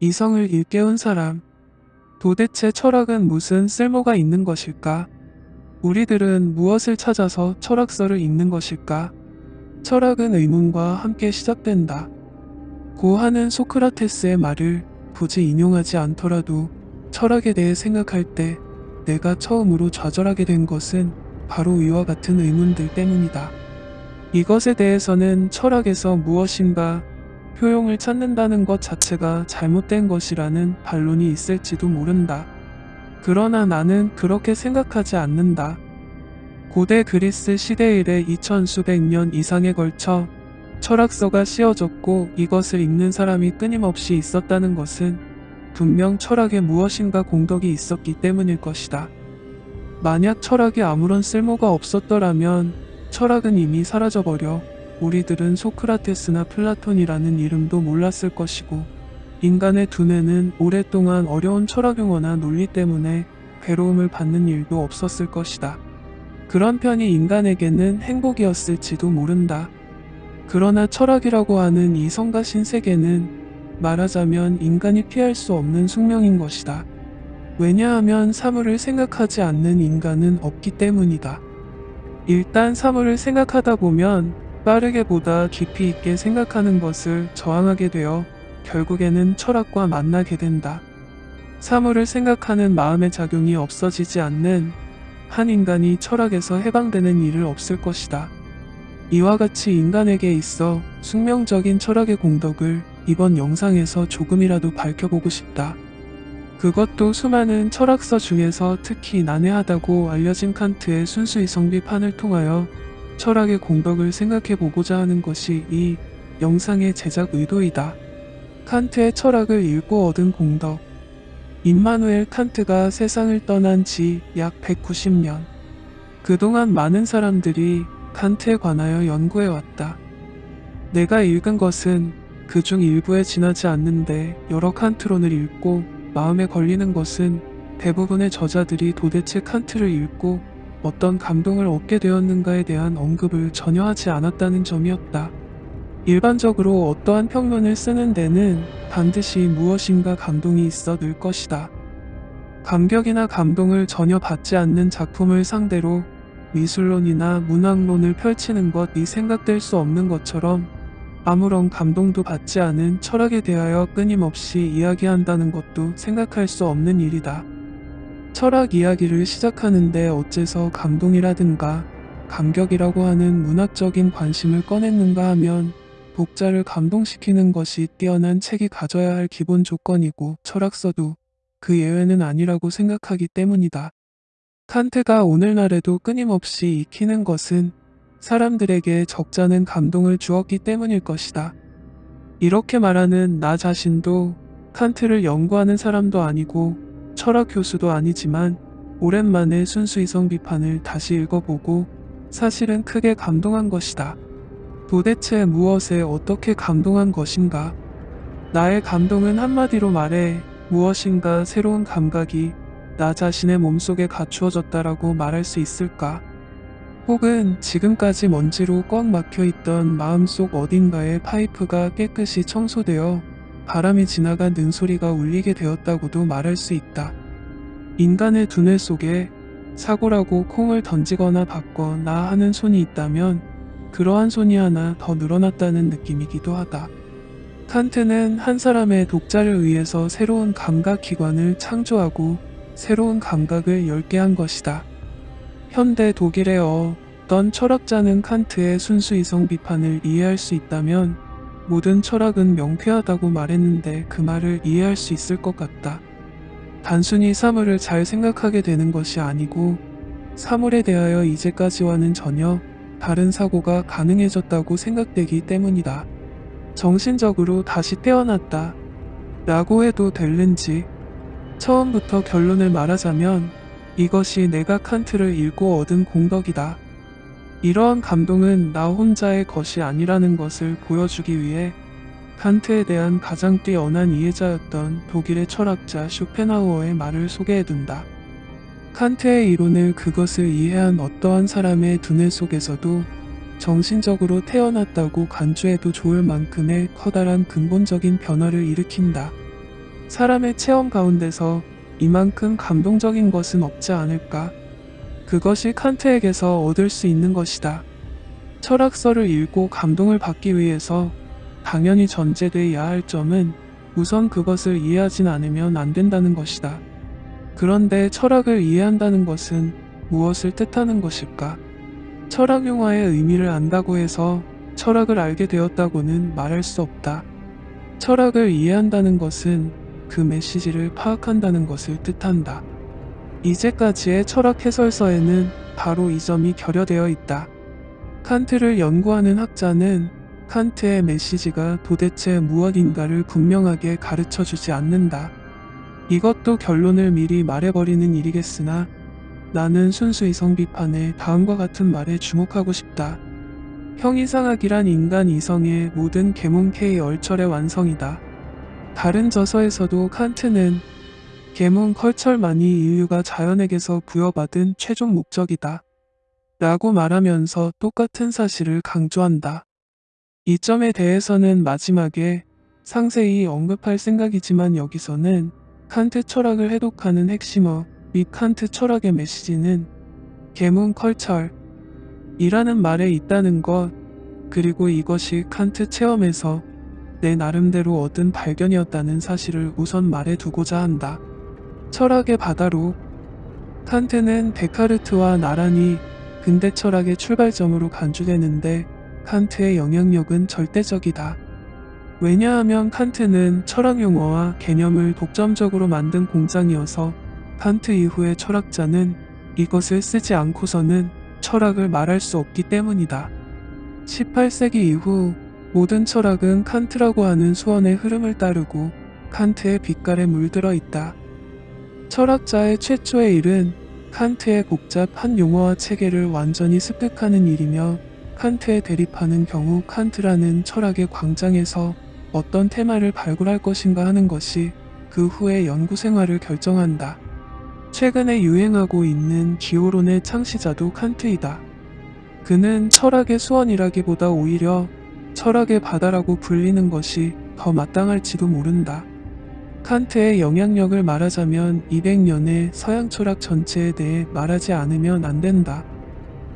이성을 일깨운 사람. 도대체 철학은 무슨 쓸모가 있는 것일까? 우리들은 무엇을 찾아서 철학서를 읽는 것일까? 철학은 의문과 함께 시작된다. 고 하는 소크라테스의 말을 굳이 인용하지 않더라도 철학에 대해 생각할 때 내가 처음으로 좌절하게 된 것은 바로 위와 같은 의문들 때문이다. 이것에 대해서는 철학에서 무엇인가 효용을 찾는다는 것 자체가 잘못된 것이라는 반론이 있을지도 모른다. 그러나 나는 그렇게 생각하지 않는다. 고대 그리스 시대 이래 2000수백 년 이상에 걸쳐 철학서가 씌어졌고 이것을 읽는 사람이 끊임없이 있었다는 것은 분명 철학에 무엇인가 공덕이 있었기 때문일 것이다. 만약 철학이 아무런 쓸모가 없었더라면 철학은 이미 사라져버려 우리들은 소크라테스나 플라톤이라는 이름도 몰랐을 것이고 인간의 두뇌는 오랫동안 어려운 철학 용어나 논리 때문에 괴로움을 받는 일도 없었을 것이다. 그런 편이 인간에게는 행복이었을지도 모른다. 그러나 철학이라고 하는 이 성가신 세계는 말하자면 인간이 피할 수 없는 숙명인 것이다. 왜냐하면 사물을 생각하지 않는 인간은 없기 때문이다. 일단 사물을 생각하다 보면 빠르게 보다 깊이 있게 생각하는 것을 저항하게 되어 결국에는 철학과 만나게 된다. 사물을 생각하는 마음의 작용이 없어지지 않는 한 인간이 철학에서 해방되는 일을 없을 것이다. 이와 같이 인간에게 있어 숙명적인 철학의 공덕을 이번 영상에서 조금이라도 밝혀보고 싶다. 그것도 수많은 철학서 중에서 특히 난해하다고 알려진 칸트의 순수이성 비판을 통하여 철학의 공덕을 생각해보고자 하는 것이 이 영상의 제작 의도이다. 칸트의 철학을 읽고 얻은 공덕 임마누엘 칸트가 세상을 떠난 지 약 190년 그동안 많은 사람들이 칸트에 관하여 연구해왔다. 내가 읽은 것은 그 중 일부에 지나지 않는데 여러 칸트론을 읽고 마음에 걸리는 것은 대부분의 저자들이 도대체 칸트를 읽고 어떤 감동을 얻게 되었는가에 대한 언급을 전혀 하지 않았다는 점이었다. 일반적으로 어떠한 평론을 쓰는 데는 반드시 무엇인가 감동이 있어 늘 것이다. 감격이나 감동을 전혀 받지 않는 작품을 상대로 미술론이나 문학론을 펼치는 것이 생각될 수 없는 것처럼 아무런 감동도 받지 않은 철학에 대하여 끊임없이 이야기한다는 것도 생각할 수 없는 일이다. 철학 이야기를 시작하는데 어째서 감동이라든가 감격이라고 하는 문학적인 관심을 꺼냈는가 하면 독자를 감동시키는 것이 뛰어난 책이 가져야 할 기본 조건이고 철학서도 그 예외는 아니라고 생각하기 때문이다. 칸트가 오늘날에도 끊임없이 익히는 것은 사람들에게 적잖은 감동을 주었기 때문일 것이다. 이렇게 말하는 나 자신도 칸트를 연구하는 사람도 아니고 철학 교수도 아니지만 오랜만에 순수 이성 비판을 다시 읽어보고 사실은 크게 감동한 것이다. 도대체 무엇에 어떻게 감동한 것인가? 나의 감동은 한마디로 말해 무엇인가 새로운 감각이 나 자신의 몸속에 갖추어졌다라고 말할 수 있을까? 혹은 지금까지 먼지로 꽉 막혀 있던 마음속 어딘가의 파이프가 깨끗이 청소되어 바람이 지나간 능소리가 울리게 되었다고도 말할 수 있다. 인간의 두뇌 속에 사고라고 콩을 던지거나 받거나 하는 손이 있다면 그러한 손이 하나 더 늘어났다는 느낌이기도 하다. 칸트는 한 사람의 독자를 위해서 새로운 감각 기관을 창조하고 새로운 감각을 열게 한 것이다. 현대 독일의 어떤 철학자는 칸트의 순수 이성 비판을 이해할 수 있다면 모든 철학은 명쾌하다고 말했는데 그 말을 이해할 수 있을 것 같다. 단순히 사물을 잘 생각하게 되는 것이 아니고 사물에 대하여 이제까지와는 전혀 다른 사고가 가능해졌다고 생각되기 때문이다. 정신적으로 다시 태어났다. 라고 해도 될는지 처음부터 결론을 말하자면 이것이 내가 칸트를 읽고 얻은 공덕이다. 이러한 감동은 나 혼자의 것이 아니라는 것을 보여주기 위해 칸트에 대한 가장 뛰어난 이해자였던 독일의 철학자 쇼펜하우어의 말을 소개해둔다. 칸트의 이론을 그것을 이해한 어떠한 사람의 두뇌 속에서도 정신적으로 태어났다고 간주해도 좋을 만큼의 커다란 근본적인 변화를 일으킨다. 사람의 체험 가운데서 이만큼 감동적인 것은 없지 않을까. 그것이 칸트에게서 얻을 수 있는 것이다. 철학서를 읽고 감동을 받기 위해서 당연히 전제되어야 할 점은 우선 그것을 이해하진 않으면 안 된다는 것이다. 그런데 철학을 이해한다는 것은 무엇을 뜻하는 것일까? 철학 용어의 의미를 안다고 해서 철학을 알게 되었다고는 말할 수 없다. 철학을 이해한다는 것은 그 메시지를 파악한다는 것을 뜻한다. 이제까지의 철학 해설서에는 바로 이 점이 결여되어 있다. 칸트를 연구하는 학자는 칸트의 메시지가 도대체 무엇인가를 분명하게 가르쳐 주지 않는다. 이것도 결론을 미리 말해버리는 일이겠으나 나는 순수 이성 비판의 다음과 같은 말에 주목하고 싶다. 형이상학이란 인간 이성의 모든 계몽 K 얼철의 완성이다. 다른 저서에서도 칸트는 계몽 컬철만이 인류가 자연에게서 부여받은 최종 목적이다. 라고 말하면서 똑같은 사실을 강조한다. 이 점에 대해서는 마지막에 상세히 언급할 생각이지만 여기서는 칸트 철학을 해독하는 핵심어 및 칸트 철학의 메시지는 계문 컬철 이라는 말에 있다는 것 그리고 이것이 칸트 체험에서 내 나름대로 얻은 발견이었다는 사실을 우선 말해두고자 한다. 철학의 바다로 칸트는 데카르트와 나란히 근대 철학의 출발점으로 간주되는데 칸트의 영향력은 절대적이다. 왜냐하면 칸트는 철학 용어와 개념을 독점적으로 만든 공장이어서 칸트 이후의 철학자는 이것을 쓰지 않고서는 철학을 말할 수 없기 때문이다. 18세기 이후 모든 철학은 칸트라고 하는 수원의 흐름을 따르고 칸트의 빛깔에 물들어 있다. 철학자의 최초의 일은 칸트의 복잡한 용어와 체계를 완전히 습득하는 일이며 칸트에 대립하는 경우 칸트라는 철학의 광장에서 어떤 테마를 발굴할 것인가 하는 것이 그 후의 연구 생활을 결정한다. 최근에 유행하고 있는 기호론의 창시자도 칸트이다. 그는 철학의 수원이라기보다 오히려 철학의 바다라고 불리는 것이 더 마땅할지도 모른다. 칸트의 영향력을 말하자면 200년의 서양 철학 전체에 대해 말하지 않으면 안 된다.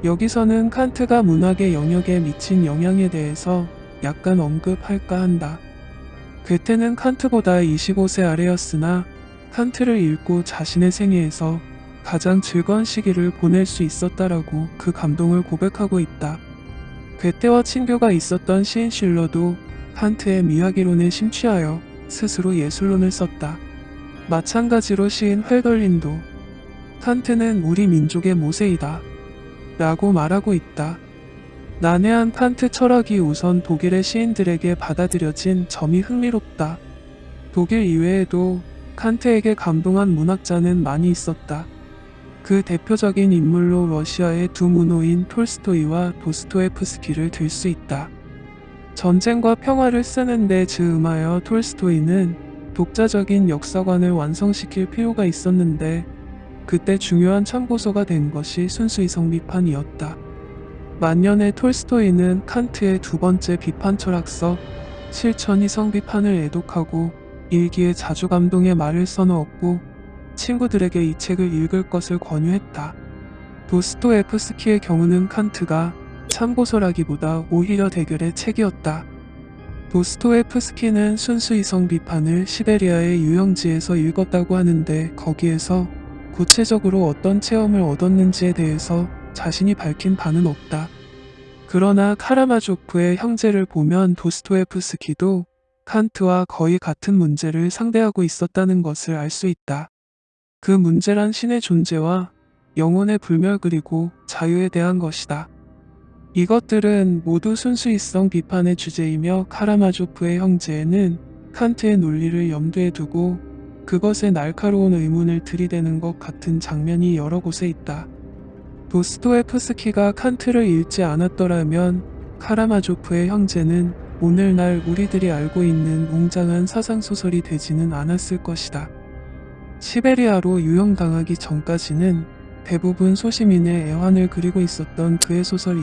여기서는 칸트가 문학의 영역에 미친 영향에 대해서 약간 언급할까 한다. 괴테는 칸트보다 25세 아래였으나 칸트를 읽고 자신의 생애에서 가장 즐거운 시기를 보낼 수 있었다라고 그 감동을 고백하고 있다. 괴테와 친교가 있었던 시인 실러도 칸트의 미학이론에 심취하여 스스로 예술론을 썼다. 마찬가지로 시인 헬덜린도 칸트는 우리 민족의 모세이다. 라고 말하고 있다. 난해한 칸트 철학이 우선 독일의 시인들에게 받아들여진 점이 흥미롭다. 독일 이외에도 칸트에게 감동한 문학자는 많이 있었다. 그 대표적인 인물로 러시아의 두 문호인 톨스토이와 도스토에프스키를 들 수 있다. 전쟁과 평화를 쓰는데 즈음하여 톨스토이는 독자적인 역사관을 완성시킬 필요가 있었는데 그때 중요한 참고서가 된 것이 순수 이성 비판이었다. 만년의 톨스토이는 칸트의 두 번째 비판 철학서 실천 이성 비판을 애독하고 일기에 자주 감동의 말을 써넣었고 친구들에게 이 책을 읽을 것을 권유했다. 도스토에프스키의 경우는 칸트가 참고서라기보다 오히려 대결의 책이었다. 도스토에프스키는 순수 이성 비판을 시베리아의 유영지에서 읽었다고 하는데 거기에서 구체적으로 어떤 체험을 얻었는지에 대해서 자신이 밝힌 바는 없다. 그러나 카라마조프의 형제를 보면 도스토에프스키도 칸트와 거의 같은 문제를 상대하고 있었다는 것을 알 수 있다. 그 문제란 신의 존재와 영혼의 불멸 그리고 자유에 대한 것이다. 이것들은 모두 순수이성 비판의 주제이며 카라마조프의 형제는 칸트의 논리를 염두에 두고 그것에 날카로운 의문을 들이대는 것 같은 장면이 여러 곳에 있다. 도스토에프스키가 칸트를 읽지 않았더라면 카라마조프의 형제는 오늘날 우리들이 알고 있는 웅장한 사상소설이 되지는 않았을 것이다. 시베리아로 유형당하기 전까지는 대부분 소시민의 애환을 그리고 있었던 그의 소설이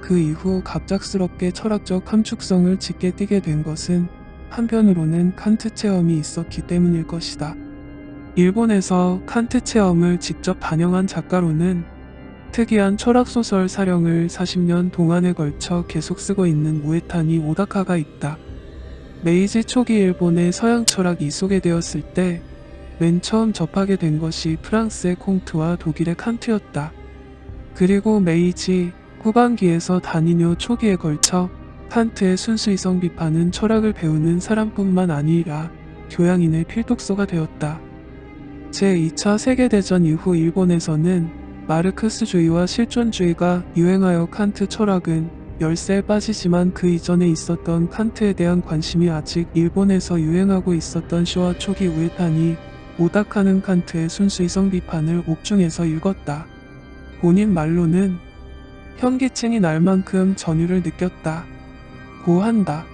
그 이후 갑작스럽게 철학적 함축성을 짙게 띠게 된 것은 한편으로는 칸트 체험이 있었기 때문일 것이다. 일본에서 칸트 체험을 직접 반영한 작가로는 특이한 철학소설 사령을 40년 동안에 걸쳐 계속 쓰고 있는 우에타니 오다카가 있다. 메이지 초기 일본의 서양 철학이 소개되었을 때 맨 처음 접하게 된 것이 프랑스의 콩트와 독일의 칸트였다. 그리고 메이지 후반기에서 단인요 초기에 걸쳐 칸트의 순수이성 비판은 철학을 배우는 사람뿐만 아니라 교양인의 필독서가 되었다. 제2차 세계대전 이후 일본에서는 마르크스주의와 실존주의가 유행하여 칸트 철학은 열세에 빠지지만 그 이전에 있었던 칸트에 대한 관심이 아직 일본에서 유행하고 있었던 쇼와 초기 우에탄이 오다카는 칸트의 순수이성 비판을 옥중에서 읽었다. 본인 말로는 현기증이 날 만큼 전율을 느꼈다. 고한다.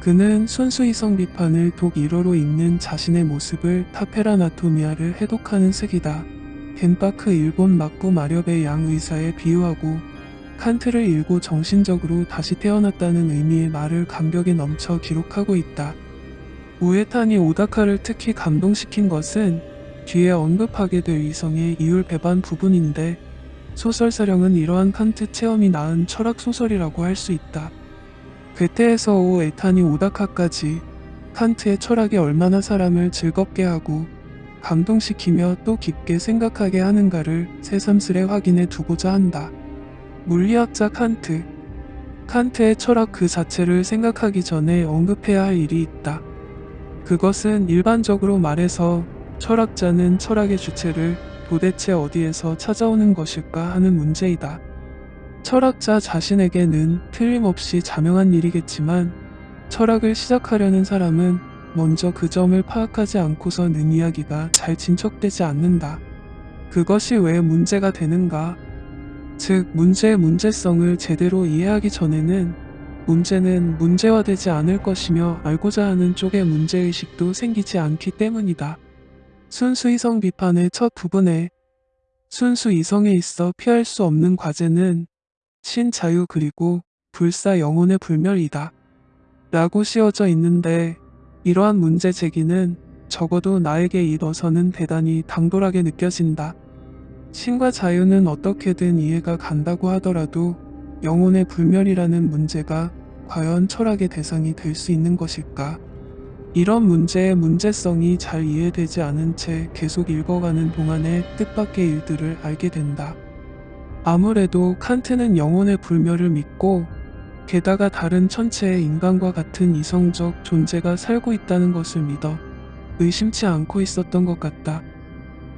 그는 순수이성 비판을 독 1호로 읽는 자신의 모습을 타페라나토미아를 해독하는 색이다. 겐파크 일본 막부 마렵의 양 의사에 비유하고 칸트를 읽고 정신적으로 다시 태어났다는 의미의 말을 감격에 넘쳐 기록하고 있다. 우에탄이 오다카를 특히 감동시킨 것은 뒤에 언급하게 될 이성의 이율 배반 부분인데 소설사령은 이러한 칸트 체험이 낳은 철학 소설이라고 할 수 있다. 괴테에서 오에탄이 오다카까지 칸트의 철학이 얼마나 사람을 즐겁게 하고 감동시키며 또 깊게 생각하게 하는가를 새삼스레 확인해 두고자 한다. 물리학자 칸트 칸트의 철학 그 자체를 생각하기 전에 언급해야 할 일이 있다. 그것은 일반적으로 말해서 철학자는 철학의 주체를 도대체 어디에서 찾아오는 것일까 하는 문제이다. 철학자 자신에게는 틀림없이 자명한 일이겠지만 철학을 시작하려는 사람은 먼저 그 점을 파악하지 않고서는 이야기가 잘 진척되지 않는다. 그것이 왜 문제가 되는가? 즉, 문제의 문제성을 제대로 이해하기 전에는 문제는 문제화되지 않을 것이며 알고자 하는 쪽의 문제의식도 생기지 않기 때문이다. 순수이성 비판의 첫 부분에 순수이성에 있어 피할 수 없는 과제는 신자유 그리고 불사 영혼의 불멸이다. 라고 씌워져 있는데 이러한 문제 제기는 적어도 나에게 있어서는 대단히 당돌하게 느껴진다. 신과 자유는 어떻게든 이해가 간다고 하더라도 영혼의 불멸이라는 문제가 과연 철학의 대상이 될 수 있는 것일까? 이런 문제의 문제성이 잘 이해되지 않은 채 계속 읽어가는 동안에 뜻밖의 일들을 알게 된다. 아무래도 칸트는 영혼의 불멸을 믿고 게다가 다른 천체의 인간과 같은 이성적 존재가 살고 있다는 것을 믿어 의심치 않고 있었던 것 같다.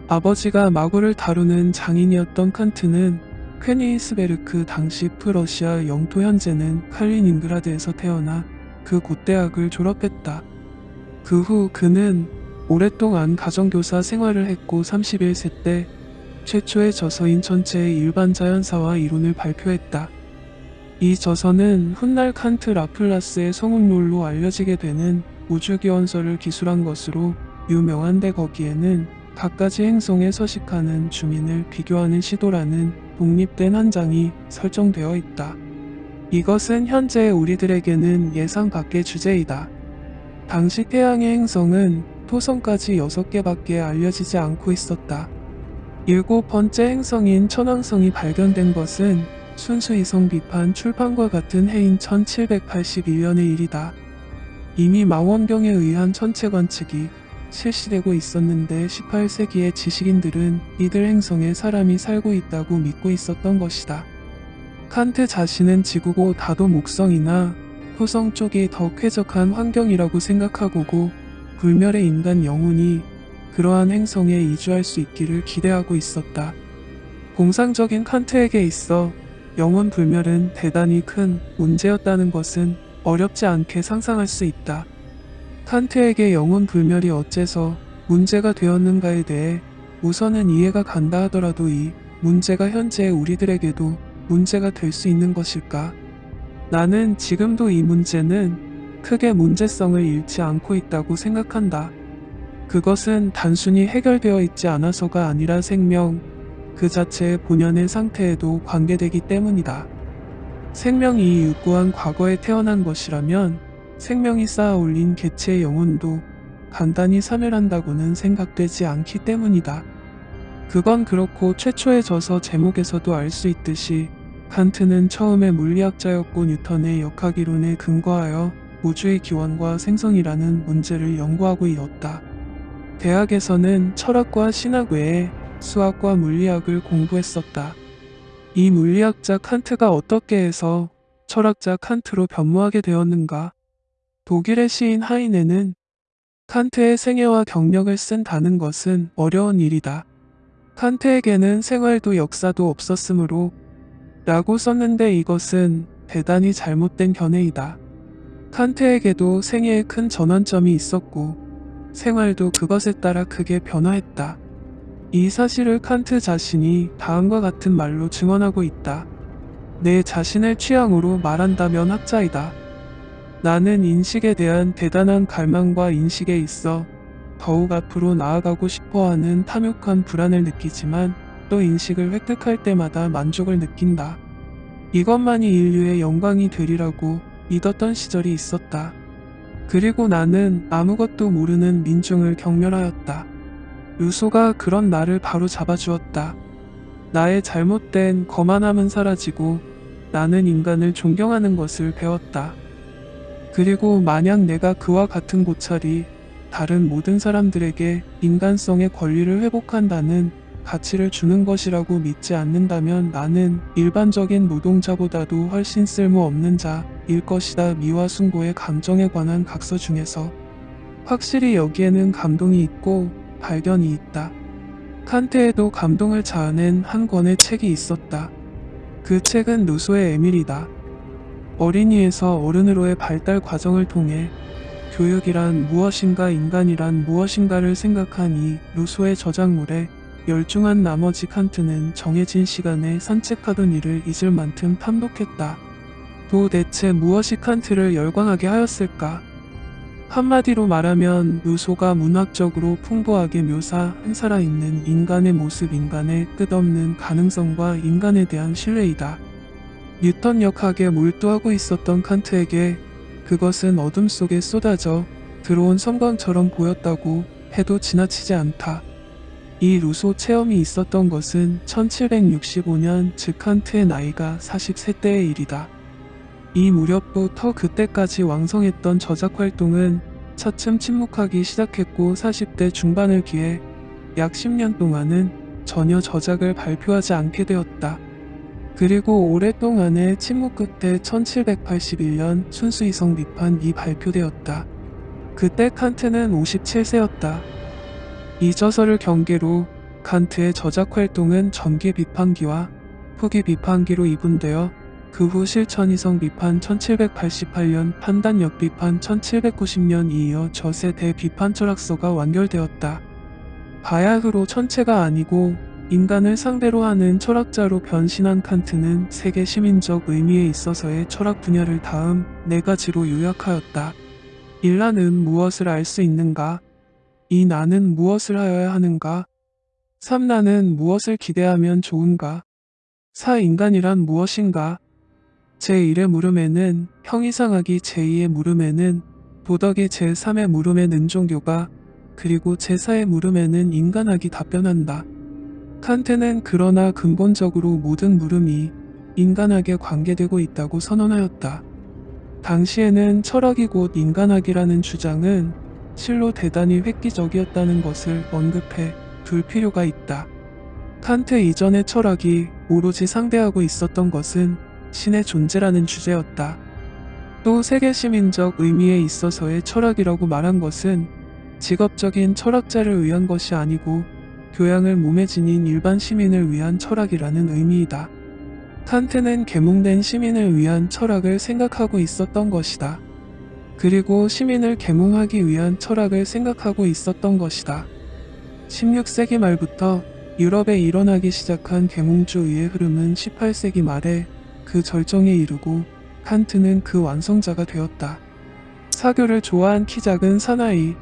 아버지가 마구를 다루는 장인이었던 칸트는 퀘니스베르크 당시 프러시아 영토 현재는 칼리닌그라드에서 태어나 그 곧대학을 졸업했다. 그 후 그는 오랫동안 가정교사 생활을 했고 31세 때 최초의 저서인 전체의 일반 자연사와 이론을 발표했다. 이 저서는 훗날 칸트 라플라스의 성운론로 알려지게 되는 우주기원설을 기술한 것으로 유명한데 거기에는 갖가지 행성에 서식하는 주민을 비교하는 시도라는 독립된 한 장이 설정되어 있다. 이것은 현재 우리들에게는 예상 밖의 주제이다. 당시 태양의 행성은 토성까지 6개밖에 알려지지 않고 있었다. 일곱 번째 행성인 천왕성이 발견된 것은 순수 이성 비판 출판과 같은 해인 1781년의 일이다. 이미 망원경에 의한 천체 관측이 실시되고 있었는데 18세기의 지식인들은 이들 행성에 사람이 살고 있다고 믿고 있었던 것이다. 칸트 자신은 지구고 다도 목성이나 토성 쪽이 더 쾌적한 환경이라고 생각하고고 불멸의 인간 영혼이 그러한 행성에 이주할 수 있기를 기대하고 있었다. 공상적인 칸트에게 있어 영혼 불멸은 대단히 큰 문제였다는 것은 어렵지 않게 상상할 수 있다. 칸트에게 영혼 불멸이 어째서 문제가 되었는가에 대해 우선은 이해가 간다 하더라도 이 문제가 현재 우리들에게도 문제가 될 수 있는 것일까? 나는 지금도 이 문제는 크게 문제성을 잃지 않고 있다고 생각한다. 그것은 단순히 해결되어 있지 않아서가 아니라 생명, 그 자체의 본연의 상태에도 관계되기 때문이다. 생명이 유구한 과거에 태어난 것이라면 생명이 쌓아 올린 개체의 영혼도 간단히 사멸한다고는 생각되지 않기 때문이다. 그건 그렇고 최초의 저서 제목에서도 알 수 있듯이 칸트는 처음에 물리학자였고 뉴턴의 역학이론에 근거하여 우주의 기원과 생성이라는 문제를 연구하고 있었다. 대학에서는 철학과 신학 외에 수학과 물리학을 공부했었다. 이 물리학자 칸트가 어떻게 해서 철학자 칸트로 변모하게 되었는가? 독일의 시인 하이네는 칸트의 생애와 경력을 쓴다는 것은 어려운 일이다. 칸트에게는 생활도 역사도 없었으므로 라고 썼는데 이것은 대단히 잘못된 견해이다. 칸트에게도 생애에 큰 전환점이 있었고 생활도 그것에 따라 크게 변화했다. 이 사실을 칸트 자신이 다음과 같은 말로 증언하고 있다. 내 자신을 취향으로 말한다면 학자이다. 나는 인식에 대한 대단한 갈망과 인식에 있어 더욱 앞으로 나아가고 싶어하는 탐욕한 불안을 느끼지만 또 인식을 획득할 때마다 만족을 느낀다. 이것만이 인류의 영광이 되리라고 믿었던 시절이 있었다. 그리고 나는 아무것도 모르는 민중을 경멸하였다. 루소가 그런 나를 바로 잡아주었다. 나의 잘못된 거만함은 사라지고 나는 인간을 존경하는 것을 배웠다. 그리고 만약 내가 그와 같은 고찰이 다른 모든 사람들에게 인간성의 권리를 회복한다는 가치를 주는 것이라고 믿지 않는다면 나는 일반적인 노동자보다도 훨씬 쓸모없는 자일 것이다. 미와 숭고의 감정에 관한 각서 중에서 확실히 여기에는 감동이 있고 발견이 있다. 칸트에도 감동을 자아낸 한 권의 책이 있었다. 그 책은 루소의 에밀이다. 어린이에서 어른으로의 발달 과정을 통해 교육이란 무엇인가 인간이란 무엇인가를 생각한 이 루소의 저작물에 열중한 나머지 칸트는 정해진 시간에 산책하던 일을 잊을 만큼 탐독했다. 도대체 무엇이 칸트를 열광하게 하였을까? 한마디로 말하면 루소가 문학적으로 풍부하게 묘사한 살아있는 인간의 모습 인간의 끝없는 가능성과 인간에 대한 신뢰이다. 뉴턴 역학에 몰두하고 있었던 칸트에게 그것은 어둠 속에 쏟아져 들어온 섬광처럼 보였다고 해도 지나치지 않다. 이 루소 체험이 있었던 것은 1765년 즉 칸트의 나이가 43대의 일이다. 이 무렵부터 그때까지 왕성했던 저작 활동은 차츰 침묵하기 시작했고 40대 중반을 기해 약 10년 동안은 전혀 저작을 발표하지 않게 되었다. 그리고 오랫동안의 침묵 끝에 1781년 순수이성 비판이 발표되었다. 그때 칸트는 57세였다. 이 저서를 경계로 칸트의 저작 활동은 전기 비판기와 후기 비판기로 이분되어 그 후 실천이성 비판 1788년 판단력 비판 1790년 이어 저세대 비판 철학서가 완결되었다. 바야흐로 천체가 아니고 인간을 상대로 하는 철학자로 변신한 칸트는 세계 시민적 의미에 있어서의 철학 분야를 다음 네 가지로 요약하였다. 1라는 무엇을 알 수 있는가? 이 나는 무엇을 하여야 하는가? 3. 나는 무엇을 기대하면 좋은가? 4. 인간이란 무엇인가? 제1의 물음에는 형이상학이 제2의 물음에는 도덕이 제3의 물음에 는 종교가 그리고 제4의 물음에는 인간학이 답변한다. 칸트는 그러나 근본적으로 모든 물음이 인간학에 관계되고 있다고 선언하였다. 당시에는 철학이 곧 인간학이라는 주장은 실로 대단히 획기적이었다는 것을 언급해 둘 필요가 있다. 칸트 이전의 철학이 오로지 상대하고 있었던 것은 신의 존재라는 주제였다. 또 세계 시민적 의미에 있어서의 철학이라고 말한 것은 직업적인 철학자를 위한 것이 아니고 교양을 몸에 지닌 일반 시민을 위한 철학이라는 의미이다. 칸트는 계몽된 시민을 위한 철학을 생각하고 있었던 것이다. 그리고 시민을 계몽하기 위한 철학을 생각하고 있었던 것이다. 16세기 말부터 유럽에 일어나기 시작한 계몽주의의 흐름은 18세기 말에 그 절정에 이르고 칸트는 그 완성자가 되었다. 사교를 좋아한 키 작은 사나이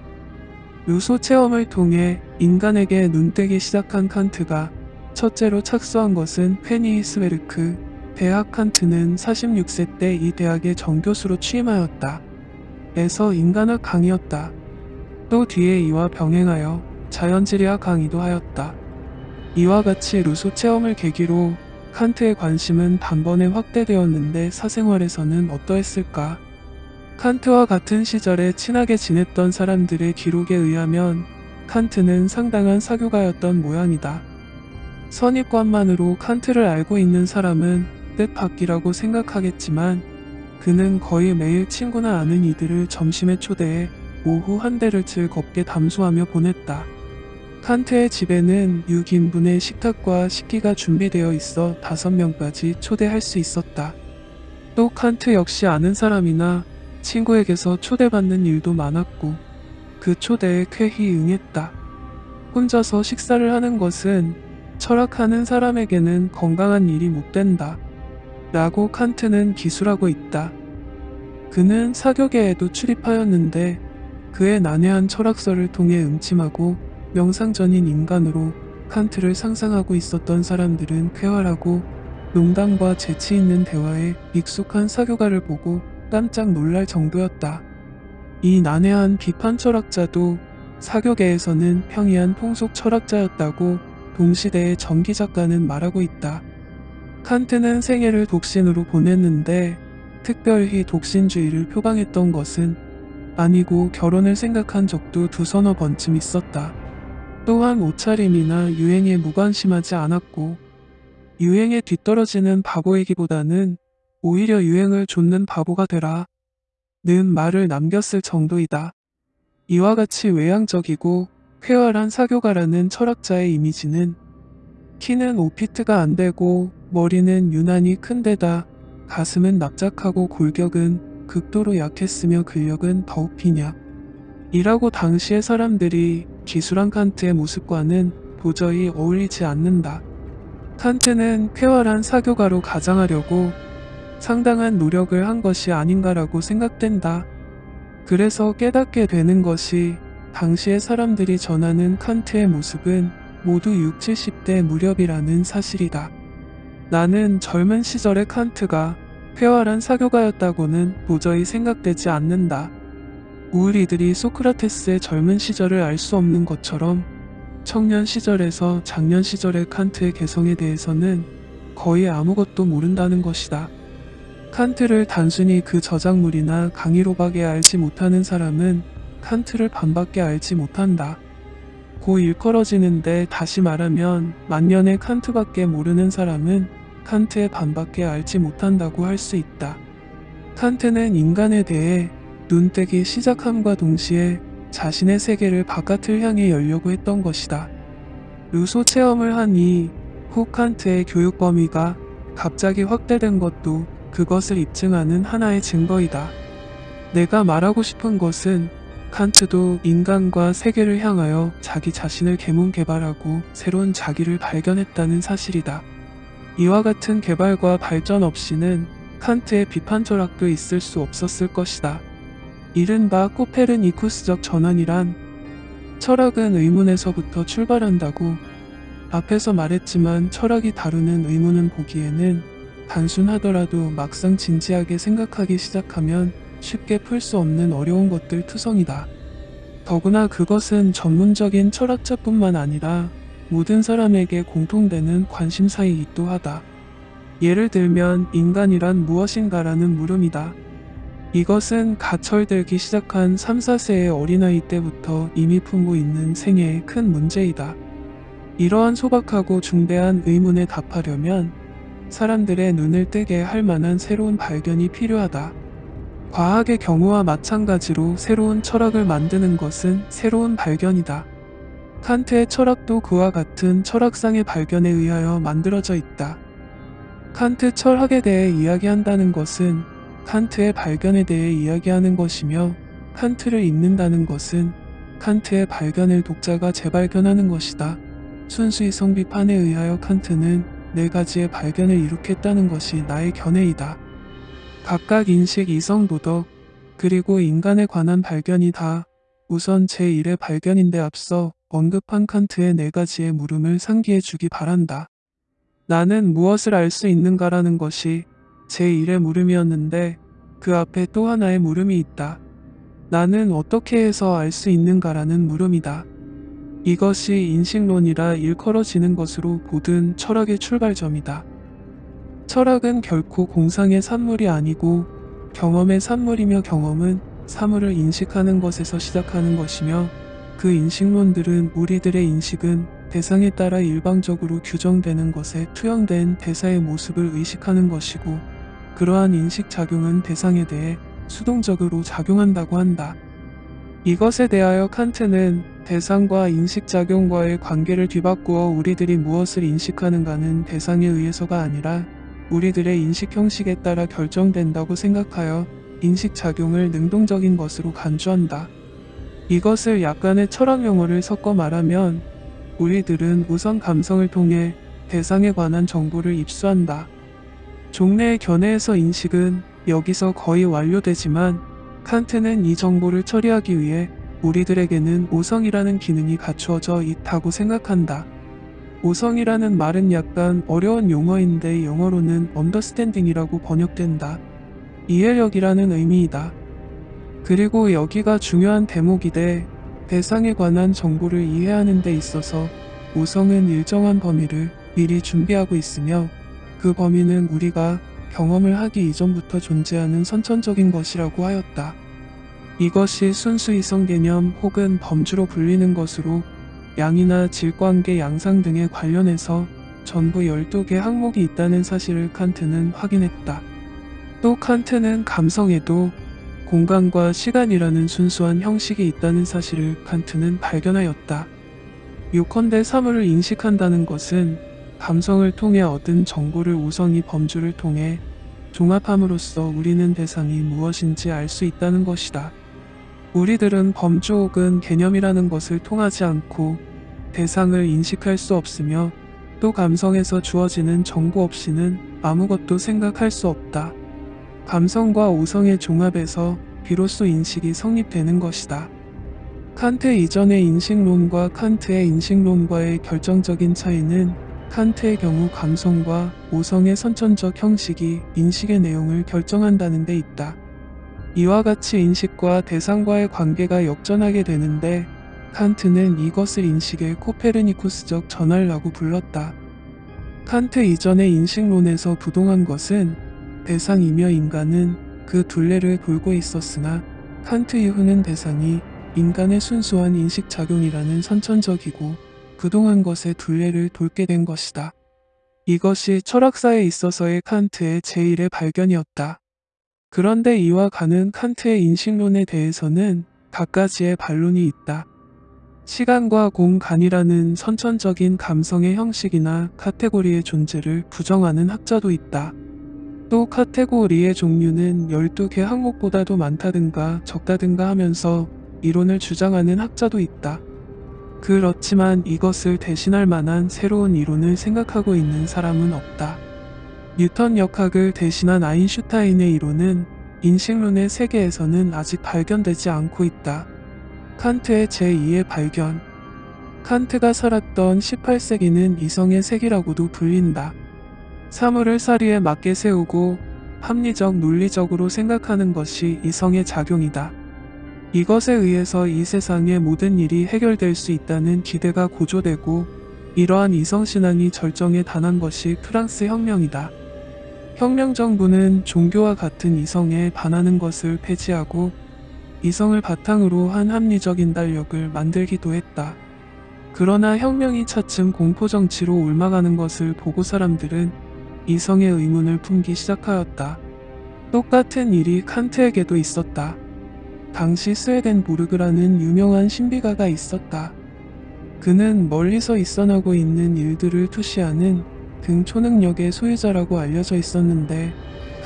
루소 체험을 통해 인간에게 눈뜨기 시작한 칸트가 첫째로 착수한 것은 쾨니히스베르크 대학 칸트는 46세 때 이 대학의 정교수로 취임하였다. 에서 인간학 강의였다. 또 뒤에 이와 병행하여 자연지리학 강의도 하였다. 이와 같이 루소 체험을 계기로 칸트의 관심은 단번에 확대되었는데 사생활에서는 어떠했을까? 칸트와 같은 시절에 친하게 지냈던 사람들의 기록에 의하면 칸트는 상당한 사교가였던 모양이다. 선입관만으로 칸트를 알고 있는 사람은 뜻밖이라고 생각하겠지만 그는 거의 매일 친구나 아는 이들을 점심에 초대해 오후 한 대를 즐겁게 담소하며 보냈다. 칸트의 집에는 6인분의 식탁과 식기가 준비되어 있어 5명까지 초대할 수 있었다. 또 칸트 역시 아는 사람이나 친구에게서 초대받는 일도 많았고 그 초대에 쾌히 응했다. 혼자서 식사를 하는 것은 철학하는 사람에게는 건강한 일이 못 된다. 라고 칸트는 기술하고 있다. 그는 사교계에도 출입하였는데 그의 난해한 철학서를 통해 음침하고 명상전인 인간으로 칸트를 상상하고 있었던 사람들은 쾌활하고 농담과 재치 있는 대화에 익숙한 사교가를 보고 깜짝 놀랄 정도였다. 이 난해한 비판 철학자도 사교계에서는 평이한 통속 철학자였다고 동시대의 전기 작가는 말하고 있다. 칸트는 생애를 독신으로 보냈는데 특별히 독신주의를 표방했던 것은 아니고 결혼을 생각한 적도 두서너 번쯤 있었다. 또한 옷차림이나 유행에 무관심하지 않았고 유행에 뒤떨어지는 바보이기보다는 오히려 유행을 좇는 바보가 되라 는 말을 남겼을 정도이다. 이와 같이 외향적이고 쾌활한 사교가라는 철학자의 이미지는 키는 5피트가 안 되고 머리는 유난히 큰데다 가슴은 납작하고 골격은 극도로 약했으며 근력은 더욱 피냐. 이라고 당시의 사람들이 기술한 칸트의 모습과는 도저히 어울리지 않는다. 칸트는 쾌활한 사교가로 가장하려고 상당한 노력을 한 것이 아닌가라고 생각된다. 그래서 깨닫게 되는 것이 당시의 사람들이 전하는 칸트의 모습은 모두 6, 70대 무렵이라는 사실이다. 나는 젊은 시절의 칸트가 쾌활한 사교가였다고는 도저히 생각되지 않는다. 우리들이 소크라테스의 젊은 시절을 알 수 없는 것처럼 청년 시절에서 장년 시절의 칸트의 개성에 대해서는 거의 아무것도 모른다는 것이다. 칸트를 단순히 그 저작물이나 강의로밖에 알지 못하는 사람은 칸트를 반밖에 알지 못한다. 고 일컬어지는데 다시 말하면 만년의 칸트밖에 모르는 사람은 칸트의 반밖에 알지 못한다고 할 수 있다. 칸트는 인간에 대해 눈뜨기 시작함과 동시에 자신의 세계를 바깥을 향해 열려고 했던 것이다. 루소 체험을 하니 후 칸트의 교육 범위가 갑자기 확대된 것도 그것을 입증하는 하나의 증거이다. 내가 말하고 싶은 것은 칸트도 인간과 세계를 향하여 자기 자신을 개문 개발하고 새로운 자기를 발견했다는 사실이다. 이와 같은 개발과 발전 없이는 칸트의 비판 철학도 있을 수 없었을 것이다. 이른바 코페르니쿠스적 전환이란 철학은 의문에서부터 출발한다고 앞에서 말했지만 철학이 다루는 의문은 보기에는 단순하더라도 막상 진지하게 생각하기 시작하면 쉽게 풀 수 없는 어려운 것들 투성이다. 더구나 그것은 전문적인 철학자뿐만 아니라 모든 사람에게 공통되는 관심사이기도 하다. 예를 들면 인간이란 무엇인가라는 물음이다. 이것은 가철들기 시작한 3, 4세의 어린아이 때부터 이미 품고 있는 생애의 큰 문제이다. 이러한 소박하고 중대한 의문에 답하려면 사람들의 눈을 뜨게 할 만한 새로운 발견이 필요하다. 과학의 경우와 마찬가지로 새로운 철학을 만드는 것은 새로운 발견이다. 칸트의 철학도 그와 같은 철학상의 발견에 의하여 만들어져 있다. 칸트 철학에 대해 이야기한다는 것은 칸트의 발견에 대해 이야기하는 것이며 칸트를 읽는다는 것은 칸트의 발견을 독자가 재발견하는 것이다. 순수히 성비판에 의하여 칸트는 네 가지의 발견을 이룩했다는 것이 나의 견해이다. 각각 인식, 이성, 도덕, 그리고 인간에 관한 발견이 다 우선 제1의 발견인데 앞서 언급한 칸트의 네 가지의 물음을 상기해 주기 바란다. 나는 무엇을 알 수 있는가라는 것이 제1의 물음이었는데 그 앞에 또 하나의 물음이 있다. 나는 어떻게 해서 알 수 있는가라는 물음이다. 이것이 인식론이라 일컬어지는 것으로 보든 철학의 출발점이다. 철학은 결코 공상의 산물이 아니고 경험의 산물이며 경험은 사물을 인식하는 것에서 시작하는 것이며 그 인식론들은 우리들의 인식은 대상에 따라 일방적으로 규정되는 것에 투영된 대사의 모습을 의식하는 것이고 그러한 인식작용은 대상에 대해 수동적으로 작용한다고 한다. 이것에 대하여 칸트는 대상과 인식작용과의 관계를 뒤바꾸어 우리들이 무엇을 인식하는가는 대상에 의해서가 아니라 우리들의 인식 형식에 따라 결정된다고 생각하여 인식작용을 능동적인 것으로 간주한다. 이것을 약간의 철학 용어를 섞어 말하면 우리들은 우선 감성을 통해 대상에 관한 정보를 입수한다. 종래의 견해에서 인식은 여기서 거의 완료되지만 칸트는 이 정보를 처리하기 위해 우리들에게는 오성이라는 기능이 갖추어져 있다고 생각한다. 오성이라는 말은 약간 어려운 용어인데 영어로는 언더스탠딩이라고 번역된다. 이해력이라는 의미이다. 그리고 여기가 중요한 대목이되 대상에 관한 정보를 이해하는 데 있어서 오성은 일정한 범위를 미리 준비하고 있으며 그 범위는 우리가 경험을 하기 이전부터 존재하는 선천적인 것이라고 하였다. 이것이 순수 이성 개념 혹은 범주로 불리는 것으로 양이나 질관계 양상 등에 관련해서 전부 12개 항목이 있다는 사실을 칸트는 확인했다. 또 칸트는 감성에도 공간과 시간이라는 순수한 형식이 있다는 사실을 칸트는 발견하였다. 요컨대 사물을 인식한다는 것은 감성을 통해 얻은 정보를 우선이 범주를 통해 종합함으로써 우리는 대상이 무엇인지 알 수 있다는 것이다. 우리들은 범주 혹은 개념이라는 것을 통하지 않고 대상을 인식할 수 없으며 또 감성에서 주어지는 정보 없이는 아무것도 생각할 수 없다. 감성과 우성의 종합에서 비로소 인식이 성립되는 것이다. 칸트 이전의 인식론과 칸트의 인식론과의 결정적인 차이는 칸트의 경우 감성과 우성의 선천적 형식이 인식의 내용을 결정한다는 데 있다. 이와 같이 인식과 대상과의 관계가 역전하게 되는데 칸트는 이것을 인식의 코페르니쿠스적 전환이라고 불렀다. 칸트 이전의 인식론에서 부동한 것은 대상이며 인간은 그 둘레를 돌고 있었으나 칸트 이후는 대상이 인간의 순수한 인식작용이라는 선천적이고 그동안 것의 둘레를 돌게 된 것이다. 이것이 철학사에 있어서의 칸트의 제1의 발견이었다. 그런데 이와 가는 칸트의 인식론에 대해서는 갖가지의 반론이 있다. 시간과 공간이라는 선천적인 감성의 형식이나 카테고리의 존재를 부정하는 학자도 있다. 또 카테고리의 종류는 12개 항목보다도 많다든가 적다든가 하면서 이론을 주장하는 학자도 있다. 그렇지만 이것을 대신할 만한 새로운 이론을 생각하고 있는 사람은 없다. 뉴턴 역학을 대신한 아인슈타인의 이론은 인식론의 세계에서는 아직 발견되지 않고 있다. 칸트의 제2의 발견 칸트가 살았던 18세기는 이성의 세기라고도 불린다. 사물을 사리에 맞게 세우고 합리적 논리적으로 생각하는 것이 이성의 작용이다. 이것에 의해서 이 세상의 모든 일이 해결될 수 있다는 기대가 고조되고 이러한 이성신앙이 절정에 단한 것이 프랑스 혁명이다. 혁명 정부는 종교와 같은 이성에 반하는 것을 폐지하고 이성을 바탕으로 한 합리적 인 달력을 만들기도 했다. 그러나 혁명이 차츰 공포정치로 옮아가는 것을 보고 사람들은 이성의 의문을 품기 시작하였다. 똑같은 일이 칸트에게도 있었다. 당시 스웨덴 보르그라는 유명한 신비가가 있었다. 그는 멀리서 있어나고 있는 일들을 투시하는 등 초능력의 소유자라고 알려져 있었는데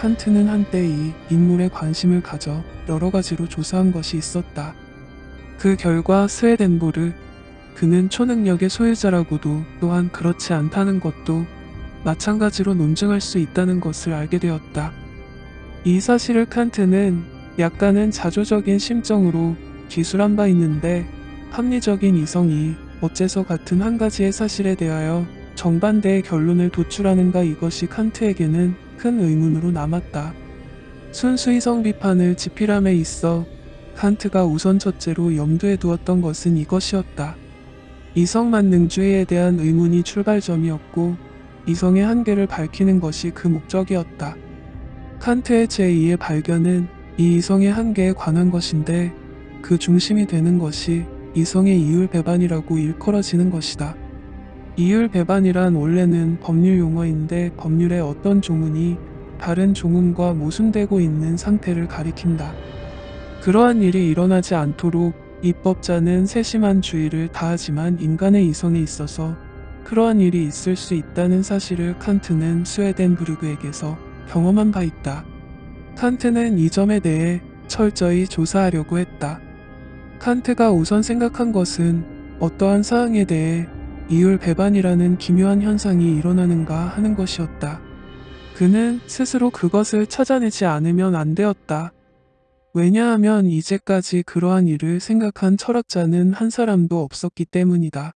칸트는 한때 이 인물에 관심을 가져 여러 가지로 조사한 것이 있었다. 그 결과 스웨덴보르 그는 초능력의 소유자라고도 또한 그렇지 않다는 것도 마찬가지로 논증할 수 있다는 것을 알게 되었다. 이 사실을 칸트는 약간은 자조적인 심정으로 기술한 바 있는데 합리적인 이성이 어째서 같은 한 가지의 사실에 대하여 정반대의 결론을 도출하는가 이것이 칸트에게는 큰 의문으로 남았다. 순수 이성 비판을 지필함에 있어 칸트가 우선 첫째로 염두에 두었던 것은 이것이었다. 이성만능주의에 대한 의문이 출발점이었고 이성의 한계를 밝히는 것이 그 목적이었다. 칸트의 제2의 발견은 이 이성의 한계에 관한 것인데 그 중심이 되는 것이 이성의 이율 배반이라고 일컬어지는 것이다. 이율 배반이란 원래는 법률 용어인데 법률의 어떤 조문이 다른 조문과 모순되고 있는 상태를 가리킨다. 그러한 일이 일어나지 않도록 입법자는 세심한 주의를 다하지만 인간의 이성에 있어서 그러한 일이 있을 수 있다는 사실을 칸트는 스웨덴 부르그에게서 경험한 바 있다. 칸트는 이 점에 대해 철저히 조사하려고 했다. 칸트가 우선 생각한 것은 어떠한 사항에 대해 이율 배반이라는 기묘한 현상이 일어나는가 하는 것이었다. 그는 스스로 그것을 찾아내지 않으면 안 되었다. 왜냐하면 이제까지 그러한 일을 생각한 철학자는 한 사람도 없었기 때문이다.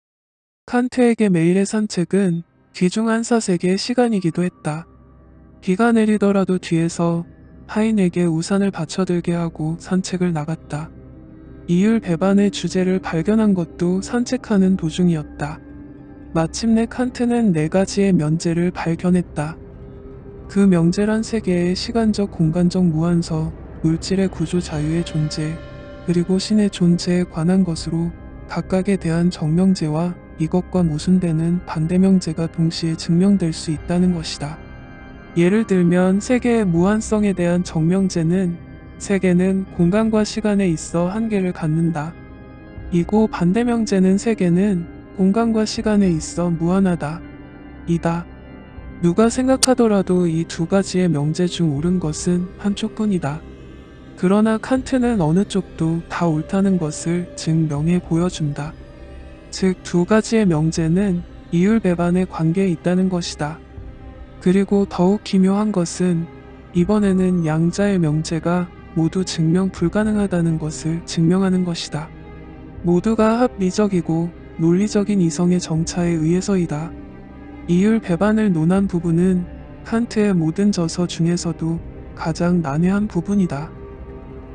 칸트에게 매일의 산책은 귀중한 사색의 시간이기도 했다. 비가 내리더라도 뒤에서 하인에게 우산을 받쳐들게 하고 산책을 나갔다. 이율 배반의 주제를 발견한 것도 산책하는 도중이었다. 마침내 칸트는 네 가지의 면제를 발견했다. 그 명제란 세계의 시간적 공간적 무한서, 물질의 구조 자유의 존재, 그리고 신의 존재에 관한 것으로 각각에 대한 정명제와 이것과 모순되는 반대명제가 동시에 증명될 수 있다는 것이다. 예를 들면 세계의 무한성에 대한 정명제는 세계는 공간과 시간에 있어 한계를 갖는다. 이고 반대명제는 세계는 공간과 시간에 있어 무한하다. 이다. 누가 생각하더라도 이 두 가지의 명제 중 옳은 것은 한쪽뿐이다. 그러나 칸트는 어느 쪽도 다 옳다는 것을 증명해 보여준다. 즉 두 가지의 명제는 이율 배반의 관계에 있다는 것이다. 그리고 더욱 기묘한 것은 이번에는 양자의 명제가 모두 증명 불가능하다는 것을 증명하는 것이다. 모두가 합리적이고 논리적인 이성의 정차에 의해서이다. 이율 배반을 논한 부분은 칸트의 모든 저서 중에서도 가장 난해한 부분이다.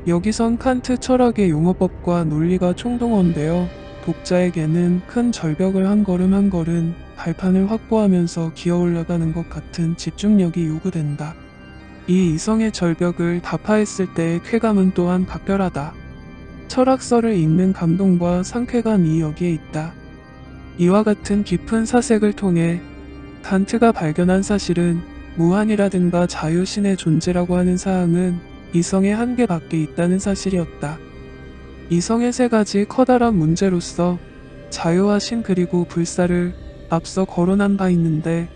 여기선 칸트 철학의 용어법과 논리가 총동원되어 독자에게는 큰 절벽을 한 걸음 한 걸음 발판을 확보하면서 기어 올라가는 것 같은 집중력이 요구된다. 이 이성의 절벽을打파했을 때의 쾌감은 또한 각별하다. 철학서를 읽는 감동과 상쾌감이 여기에 있다. 이와 같은 깊은 사색을 통해 칸트가 발견한 사실은 무한이라든가 자유신의 존재라고 하는 사항은 이성의 한계 밖에 있다는 사실이었다. 이성의 세 가지 커다란 문제로서 자유와 신 그리고 불사를 앞서 거론한 바 있는데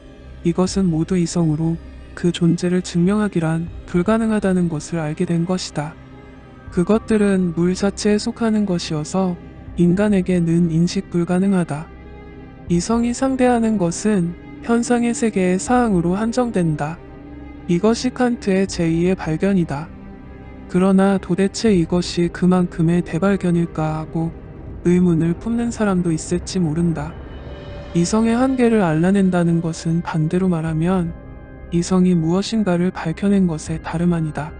이것은 모두 이성으로 그 존재를 증명하기란 불가능하다는 것을 알게 된 것이다. 그것들은 물 자체에 속하는 것이어서 인간에게는 인식 불가능하다. 이성이 상대하는 것은 현상의 세계의 사항으로 한정된다. 이것이 칸트의 제2의 발견이다. 그러나 도대체 이것이 그만큼의 대발견일까 하고 의문을 품는 사람도 있을지 모른다. 이성의 한계를 알아낸다는 것은 반대로 말하면 이성이 무엇인가를 밝혀낸 것에 다름 아니다.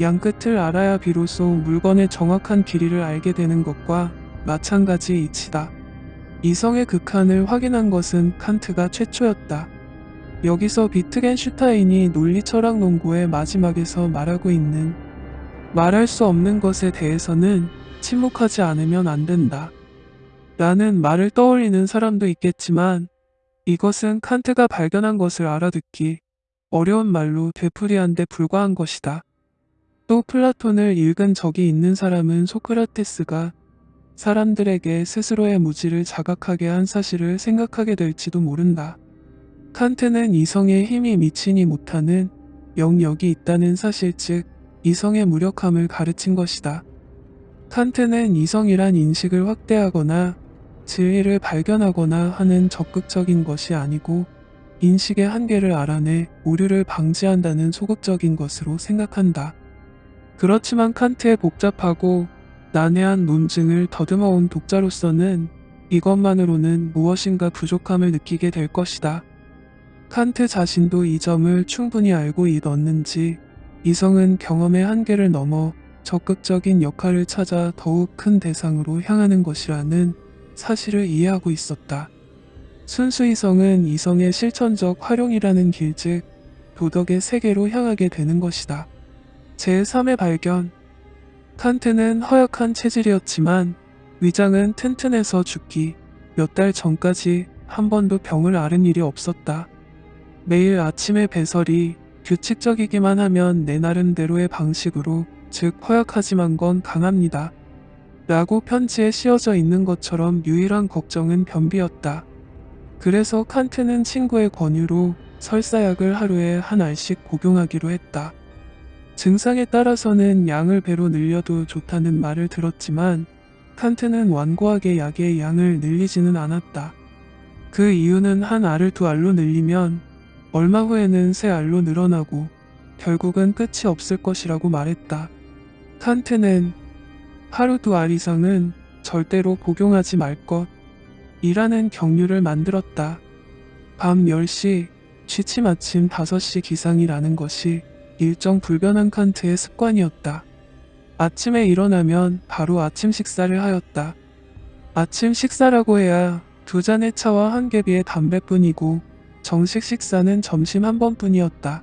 양끝을 알아야 비로소 물건의 정확한 길이를 알게 되는 것과 마찬가지 이치다. 이성의 극한을 확인한 것은 칸트가 최초였다. 여기서 비트겐슈타인이 논리철학 농구의 마지막에서 말하고 있는 말할 수 없는 것에 대해서는 침묵하지 않으면 안 된다. 라는 말을 떠올리는 사람도 있겠지만 이것은 칸트가 발견한 것을 알아듣기 어려운 말로 되풀이한 데 불과한 것이다. 또 플라톤을 읽은 적이 있는 사람은 소크라테스가 사람들에게 스스로의 무지를 자각하게 한 사실을 생각하게 될지도 모른다. 칸트는 이성의 힘이 미치니 못하는 영역이 있다는 사실 즉 이성의 무력함을 가르친 것이다. 칸트는 이성이란 인식을 확대하거나 진리를 발견하거나 하는 적극적인 것이 아니고 인식의 한계를 알아내 오류를 방지한다는 소극적인 것으로 생각한다. 그렇지만 칸트의 복잡하고 난해한 논증을 더듬어온 독자로서는 이것만으로는 무엇인가 부족함을 느끼게 될 것이다. 칸트 자신도 이 점을 충분히 알고 있었는지 이성은 경험의 한계를 넘어 적극적인 역할을 찾아 더욱 큰 대상으로 향하는 것이라는 사실을 이해하고 있었다. 순수 이성은 이성의 실천적 활용이라는 길, 즉 도덕의 세계로 향하게 되는 것이다. 제3의 발견 칸트는 허약한 체질이었지만 위장은 튼튼해서 죽기 몇 달 전까지 한 번도 병을 앓은 일이 없었다. 매일 아침의 배설이 규칙적이기만 하면 내 나름대로의 방식으로 즉 허약하지만 건 강합니다. 라고 편지에 씌어져 있는 것처럼 유일한 걱정은 변비였다. 그래서 칸트는 친구의 권유로 설사약을 하루에 한 알씩 복용하기로 했다. 증상에 따라서는 양을 배로 늘려도 좋다는 말을 들었지만 칸트는 완고하게 약의 양을 늘리지는 않았다. 그 이유는 한 알을 두 알로 늘리면 얼마 후에는 세 알로 늘어나고 결국은 끝이 없을 것이라고 말했다. 칸트는 하루 두 알 이상은 절대로 복용하지 말 것. 이라는 경류를 만들었다. 밤 10시, 취침 아침 5시 기상이라는 것이 일정 불변한 칸트의 습관이었다. 아침에 일어나면 바로 아침 식사를 하였다. 아침 식사라고 해야 두 잔의 차와 한 개비의 담배뿐이고 정식 식사는 점심 한 번뿐이었다.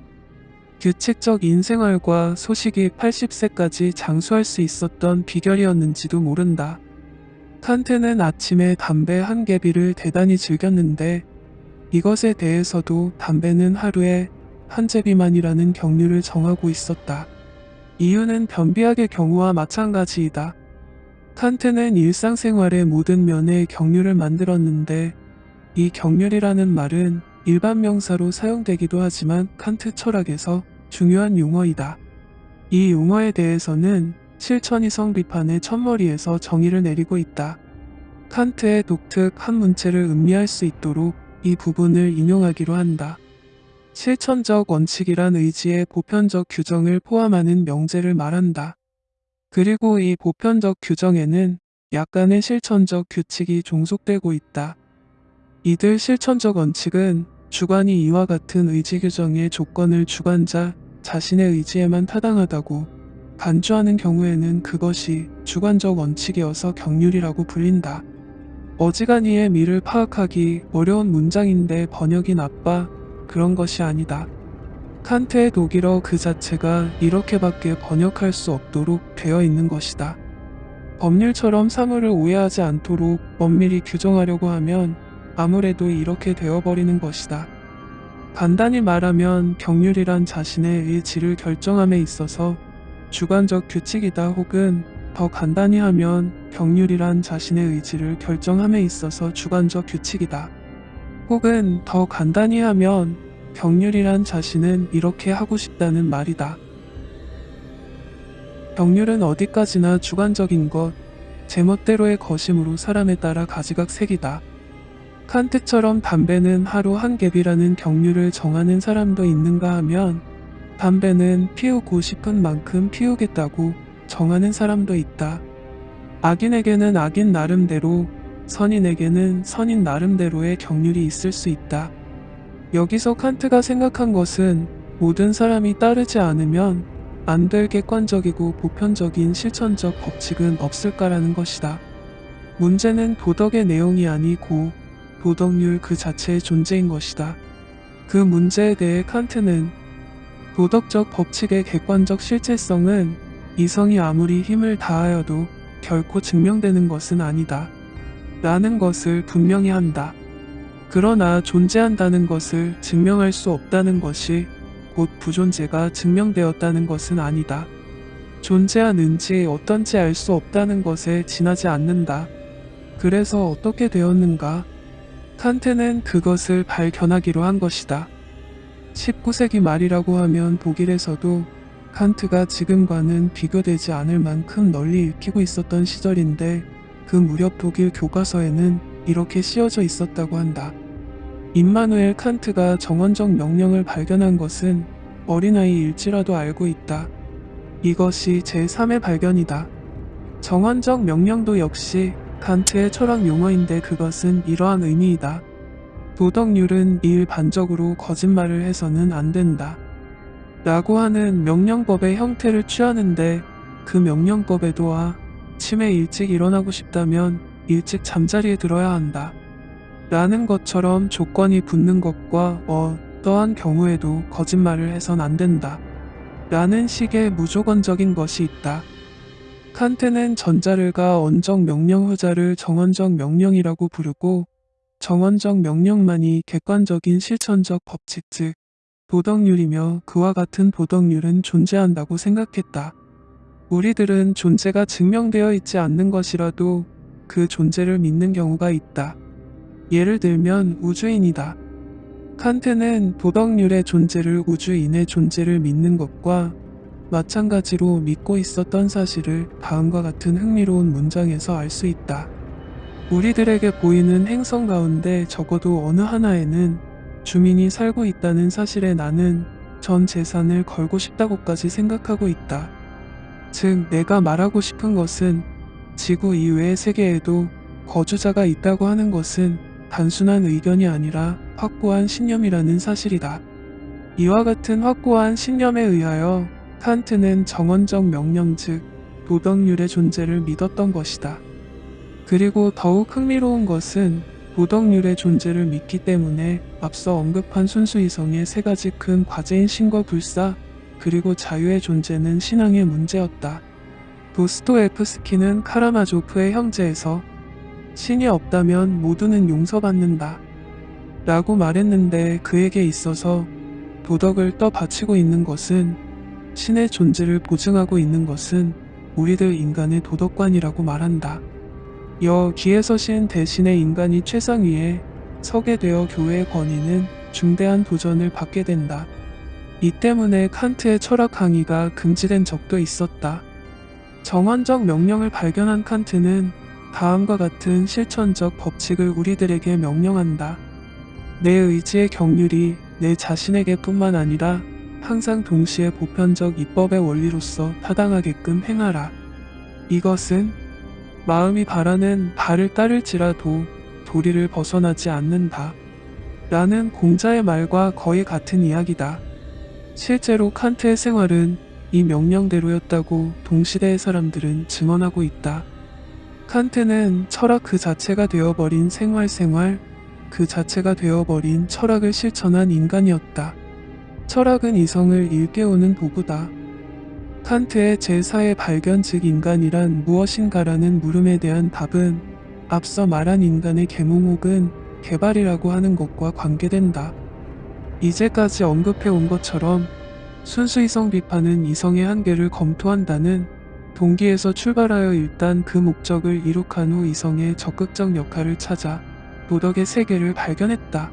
규칙적 인생활과 소식이 80세까지 장수할 수 있었던 비결이었는지도 모른다. 칸트는 아침에 담배 한 개비를 대단히 즐겼는데 이것에 대해서도 담배는 하루에 한 제비만이라는 경류를 정하고 있었다. 이유는 변비약의 경우와 마찬가지이다. 칸트는 일상생활의 모든 면에 경류를 만들었는데 이 경률이라는 말은 일반 명사로 사용되기도 하지만 칸트 철학에서 중요한 용어이다. 이 용어에 대해서는 실천이성 비판의 첫머리에서 정의를 내리고 있다. 칸트의 독특 한 문체를 음미할 수 있도록 이 부분을 인용하기로 한다. 실천적 원칙이란 의지의 보편적 규정을 포함하는 명제를 말한다. 그리고 이 보편적 규정에는 약간의 실천적 규칙이 종속되고 있다. 이들 실천적 원칙은 주관이 이와 같은 의지 규정의 조건을 주관자 자신의 의지에만 타당하다고 간주하는 경우에는 그것이 주관적 원칙이어서 경률이라고 불린다. 어지간히의 미를 파악하기 어려운 문장인데 번역이 나빠 그런 것이 아니다. 칸트의 독일어 그 자체가 이렇게밖에 번역할 수 없도록 되어 있는 것이다. 법률처럼 사물을 오해하지 않도록 엄밀히 규정하려고 하면 아무래도 이렇게 되어버리는 것이다. 간단히 말하면 경률이란 자신의 의지를 결정함에 있어서 주관적 규칙이다 혹은 더 간단히 하면 경률이란 자신의 의지를 결정함에 있어서 주관적 규칙이다. 혹은 더 간단히 하면 경률이란 자신은 이렇게 하고 싶다는 말이다. 경률은 어디까지나 주관적인 것, 제멋대로의 거심으로 사람에 따라 가지각색이다. 칸트처럼 담배는 하루 한 갭이라는 경률을 정하는 사람도 있는가 하면 담배는 피우고 싶은 만큼 피우겠다고 정하는 사람도 있다. 악인에게는 악인 나름대로 선인에게는 선인 나름대로의 경륜이 있을 수 있다. 여기서 칸트가 생각한 것은 모든 사람이 따르지 않으면 안 될 객관적이고 보편적인 실천적 법칙은 없을까라는 것이다. 문제는 도덕의 내용이 아니고 도덕률 그 자체의 존재인 것이다. 그 문제에 대해 칸트는 도덕적 법칙의 객관적 실체성은 이성이 아무리 힘을 다하여도 결코 증명되는 것은 아니다. 라는 것을 분명히 한다. 그러나 존재한다는 것을 증명할 수 없다는 것이 곧 부존재가 증명되었다는 것은 아니다. 존재하는지 어떤지 알 수 없다는 것에 지나지 않는다. 그래서 어떻게 되었는가? 칸트는 그것을 발견하기로 한 것이다. 19세기 말이라고 하면 독일에서도 칸트가 지금과는 비교되지 않을 만큼 널리 읽히고 있었던 시절인데 그 무렵 독일 교과서에는 이렇게 씌어져 있었다고 한다. 임마누엘 칸트가 정원적 명령을 발견한 것은 어린아이일지라도 알고 있다. 이것이 제3의 발견이다. 정원적 명령도 역시 칸트의 철학 용어인데 그것은 이러한 의미이다. 도덕률은 일반적으로 거짓말을 해서는 안 된다. 라고 하는 명령법의 형태를 취하는데 그 명령법에도 아 침에 일찍 일어나고 싶다면 일찍 잠자리에 들어야 한다. 라는 것처럼 조건이 붙는 것과 어떠한 경우에도 거짓말을 해선 안 된다. 라는 식의 무조건적인 것이 있다. 칸트는 전자를가 언적 명령 후자를 정언적 명령이라고 부르고 정언적 명령만이 객관적인 실천적 법칙 즉 도덕률이며 그와 같은 도덕률은 존재한다고 생각했다. 우리들은 존재가 증명되어 있지 않는 것이라도 그 존재를 믿는 경우가 있다. 예를 들면 우주인이다. 칸트는 도덕률의 존재를 우주인의 존재를 믿는 것과 마찬가지로 믿고 있었던 사실을 다음과 같은 흥미로운 문장에서 알 수 있다. 우리들에게 보이는 행성 가운데 적어도 어느 하나에는 주민이 살고 있다는 사실에 나는 전 재산을 걸고 싶다고까지 생각하고 있다. 즉, 내가 말하고 싶은 것은 지구 이외의 세계에도 거주자가 있다고 하는 것은 단순한 의견이 아니라 확고한 신념이라는 사실이다. 이와 같은 확고한 신념에 의하여 칸트는 정언적 명령 즉 도덕률의 존재를 믿었던 것이다. 그리고 더욱 흥미로운 것은 도덕률의 존재를 믿기 때문에 앞서 언급한 순수이성의 세 가지 큰 과제인 신과 불사 그리고 자유의 존재는 신앙의 문제였다. 도스토에프스키는 카라마조프의 형제에서 신이 없다면 모두는 용서받는다. 라고 말했는데 그에게 있어서 도덕을 떠받치고 있는 것은 신의 존재를 보증하고 있는 것은 우리들 인간의 도덕관이라고 말한다. 여기에서 신 대신에 인간이 최상 위에 서게 되어 교회의 권위는 중대한 도전을 받게 된다. 이 때문에 칸트의 철학 강의가 금지된 적도 있었다. 정환적 명령을 발견한 칸트는 다음과 같은 실천적 법칙을 우리들에게 명령한다. 내 의지의 경륜이 내 자신에게 뿐만 아니라 항상 동시에 보편적 입법의 원리로서 타당하게끔 행하라. 이것은 마음이 바라는 바를 따를지라도 도리를 벗어나지 않는다. 라는 공자의 말과 거의 같은 이야기다. 실제로 칸트의 생활은 이 명령대로였다고 동시대의 사람들은 증언하고 있다. 칸트는 철학 그 자체가 되어버린 생활 생활, 그 자체가 되어버린 철학을 실천한 인간이었다. 철학은 이성을 일깨우는 도구다. 칸트의 제4의 발견 즉 인간이란 무엇인가라는 물음에 대한 답은 앞서 말한 인간의 계몽 혹은 개발이라고 하는 것과 관계된다. 이제까지 언급해 온 것처럼 순수 이성 비판은 이성의 한계를 검토한다는 동기에서 출발하여 일단 그 목적을 이룩한 후 이성의 적극적 역할을 찾아 도덕의 세계를 발견했다.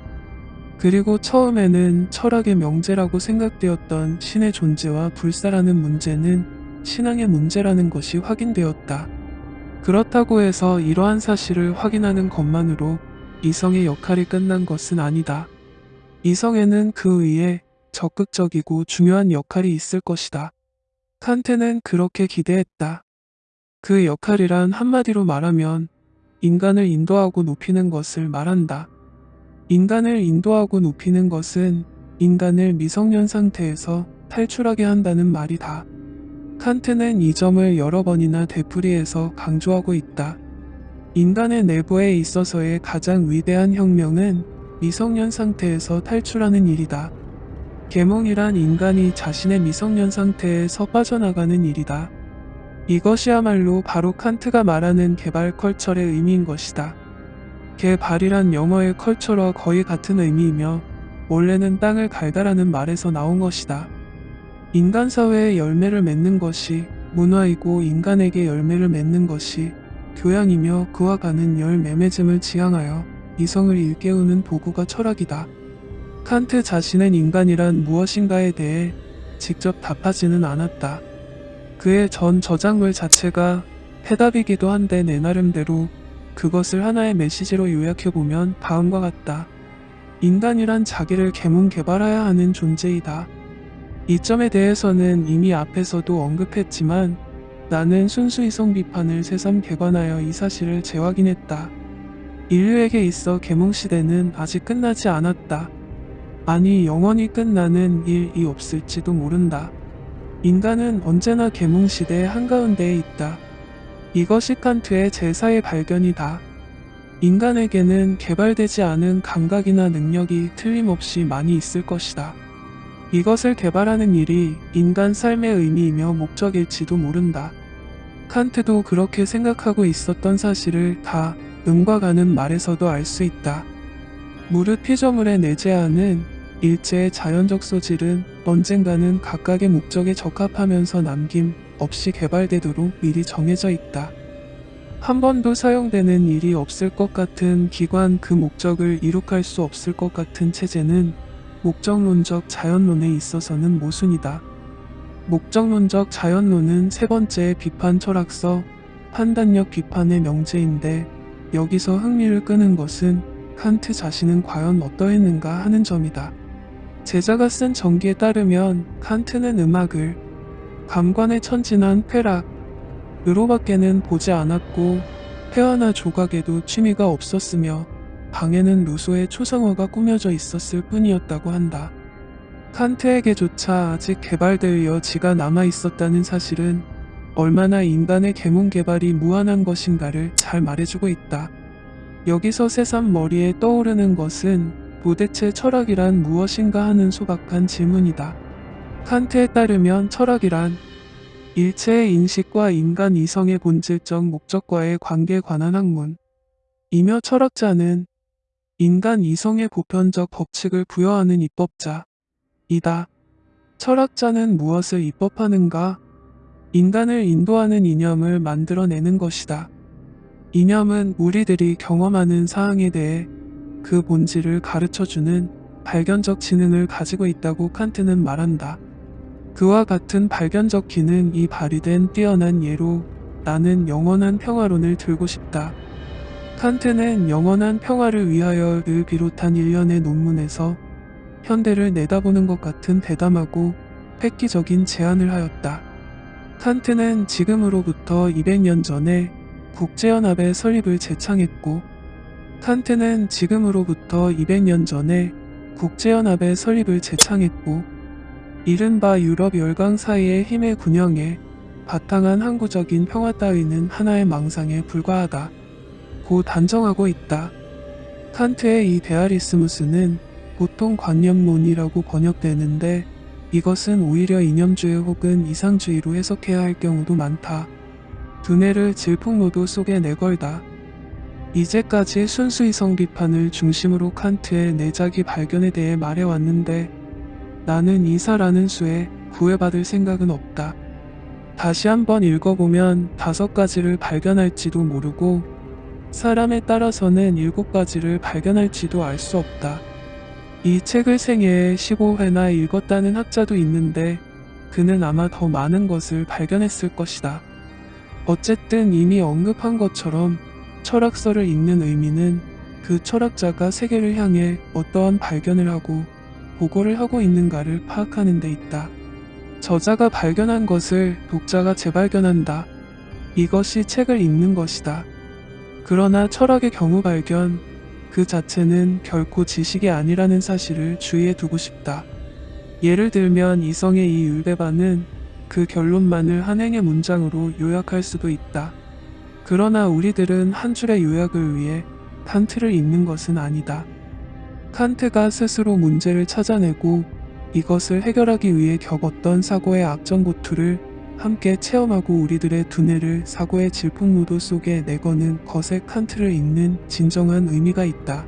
그리고 처음에는 철학의 명제라고 생각되었던 신의 존재와 불사라는 문제는 신앙의 문제라는 것이 확인되었다. 그렇다고 해서 이러한 사실을 확인하는 것만으로 이성의 역할이 끝난 것은 아니다. 이성에는 그 위에 적극적이고 중요한 역할이 있을 것이다. 칸트는 그렇게 기대했다. 그 역할이란 한마디로 말하면 인간을 인도하고 높이는 것을 말한다. 인간을 인도하고 높이는 것은 인간을 미성년 상태에서 탈출하게 한다는 말이다. 칸트는 이 점을 여러 번이나 되풀이해서 강조하고 있다. 인간의 내부에 있어서의 가장 위대한 혁명은 미성년 상태에서 탈출하는 일이다. 계몽이란 인간이 자신의 미성년 상태에서 빠져나가는 일이다. 이것이야말로 바로 칸트가 말하는 개발 컬처의 의미인 것이다. 개발이란 영어의 컬처와 거의 같은 의미이며 원래는 땅을 갈다라는 말에서 나온 것이다. 인간 사회에 열매를 맺는 것이 문화이고 인간에게 열매를 맺는 것이 교양이며 그와 가는 열매맺음을 지향하여 이성을 일깨우는 도구가 철학이다. 칸트 자신은 인간이란 무엇인가에 대해 직접 답하지는 않았다. 그의 전 저작물 자체가 해답이기도 한데 내 나름대로 그것을 하나의 메시지로 요약해보면 다음과 같다. 인간이란 자기를 개문 개발해야 하는 존재이다. 이 점에 대해서는 이미 앞에서도 언급했지만 나는 순수 이성 비판을 새삼 개관하여 이 사실을 재확인했다. 인류에게 있어 개몽 시대는 아직 끝나지 않았다. 아니 영원히 끝나는 일이 없을지도 모른다. 인간은 언제나 계몽시대 한가운데에 있다. 이것이 칸트의 제4의 발견이다. 인간에게는 개발되지 않은 감각이나 능력이 틀림없이 많이 있을 것이다. 이것을 개발하는 일이 인간 삶의 의미이며 목적일지도 모른다. 칸트도 그렇게 생각하고 있었던 사실을 다 음과 가는 말에서도 알 수 있다. 무릇 피조물에 내재하는 일체의 자연적 소질은 언젠가는 각각의 목적에 적합하면서 남김 없이 개발되도록 미리 정해져 있다. 한 번도 사용되는 일이 없을 것 같은 기관 그 목적을 이룩할 수 없을 것 같은 체제는 목적론적 자연론에 있어서는 모순이다. 목적론적 자연론은 세 번째 비판 철학서 판단력 비판의 명제인데 여기서 흥미를 끄는 것은 칸트 자신은 과연 어떠했는가 하는 점이다. 제자가 쓴 전기에 따르면 칸트는 음악을 감관에 천진한 쾌락으로밖에는 보지 않았고 회화나 조각에도 취미가 없었으며 방에는 루소의 초상화가 꾸며져 있었을 뿐이었다고 한다. 칸트에게조차 아직 개발될 여지가 남아 있었다는 사실은 얼마나 인간의 계몽 개발이 무한한 것인가를 잘 말해주고 있다. 여기서 새삼 머리에 떠오르는 것은 도대체 철학이란 무엇인가 하는 소박한 질문이다. 칸트에 따르면 철학이란 일체의 인식과 인간 이성의 본질적 목적과의 관계에 관한 학문. 이며 철학자는 인간 이성의 보편적 법칙을 부여하는 입법자. 이다. 철학자는 무엇을 입법하는가? 인간을 인도하는 이념을 만들어내는 것이다. 이념은 우리들이 경험하는 사항에 대해 그 본질을 가르쳐주는 발견적 지능을 가지고 있다고 칸트는 말한다. 그와 같은 발견적 기능이 발휘된 뛰어난 예로 나는 영원한 평화론을 들고 싶다. 칸트는 영원한 평화를 위하여를 비롯한 일련의 논문에서 현대를 내다보는 것 같은 대담하고 획기적인 제안을 하였다. 칸트는 지금으로부터 200년 전에 국제연합의 설립을 제창했고 칸트는 지금으로부터 200년 전에 국제연합의 설립을 제창했고 이른바 유럽 열강 사이의 힘의 균형에 바탕한 항구적인 평화 따위는 하나의 망상에 불과하다. 고 단정하고 있다. 칸트의 이 데아리스무스는 보통 관념론이라고 번역되는데 이것은 오히려 이념주의 혹은 이상주의로 해석해야 할 경우도 많다. 두뇌를 질풍노도 속에 내걸다. 이제까지 순수이성 비판을 중심으로 칸트의 내작이 발견에 대해 말해왔는데 나는 이사라는 수에 구애받을 생각은 없다. 다시 한번 읽어보면 다섯 가지를 발견할지도 모르고 사람에 따라서는 일곱 가지를 발견할지도 알 수 없다. 이 책을 생애에 15회나 읽었다는 학자도 있는데 그는 아마 더 많은 것을 발견했을 것이다. 어쨌든 이미 언급한 것처럼 철학서를 읽는 의미는 그 철학자가 세계를 향해 어떠한 발견을 하고 보고를 하고 있는가를 파악하는 데 있다. 저자가 발견한 것을 독자가 재발견한다. 이것이 책을 읽는 것이다. 그러나 철학의 경우 발견 그 자체는 결코 지식이 아니라는 사실을 주의해 두고 싶다. 예를 들면 이성의 이 율배반은 그 결론만을 한 행의 문장으로 요약할 수도 있다. 그러나 우리들은 한 줄의 요약을 위해 칸트를 읽는 것은 아니다. 칸트가 스스로 문제를 찾아내고 이것을 해결하기 위해 겪었던 사고의 악정고투를 함께 체험하고 우리들의 두뇌를 사고의 질풍무도 속에 내거는 것에 칸트를 읽는 진정한 의미가 있다.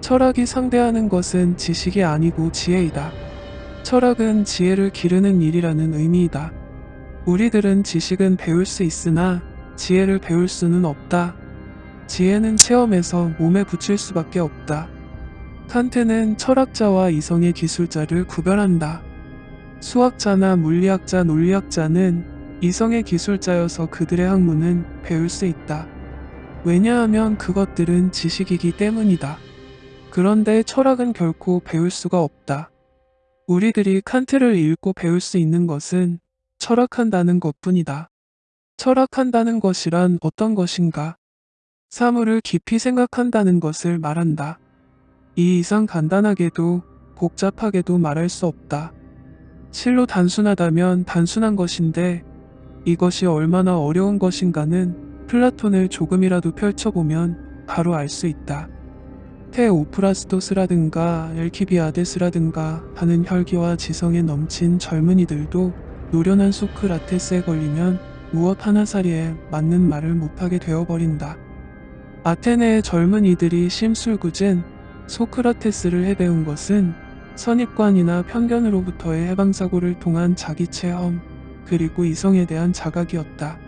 철학이 상대하는 것은 지식이 아니고 지혜이다. 철학은 지혜를 기르는 일이라는 의미이다. 우리들은 지식은 배울 수 있으나 지혜를 배울 수는 없다. 지혜는 체험에서 몸에 붙일 수밖에 없다. 칸트는 철학자와 이성의 기술자를 구별한다. 수학자나 물리학자, 논리학자는 이성의 기술자여서 그들의 학문은 배울 수 있다. 왜냐하면 그것들은 지식이기 때문이다. 그런데 철학은 결코 배울 수가 없다. 우리들이 칸트를 읽고 배울 수 있는 것은 철학한다는 것 뿐이다. 철학한다는 것이란 어떤 것인가? 사물을 깊이 생각한다는 것을 말한다. 이 이상 간단하게도 복잡하게도 말할 수 없다. 실로 단순하다면 단순한 것인데 이것이 얼마나 어려운 것인가는 플라톤을 조금이라도 펼쳐보면 바로 알 수 있다. 테오프라스토스라든가 엘키비아데스라든가 하는 혈기와 지성에 넘친 젊은이들도 노련한 소크라테스에 걸리면 무엇 하나사리에 맞는 말을 못하게 되어버린다. 아테네의 젊은 이들이 심술궂은 소크라테스를 해배운 것은 선입관이나 편견으로부터의 해방사고를 통한 자기 체험, 그리고 이성에 대한 자각이었다.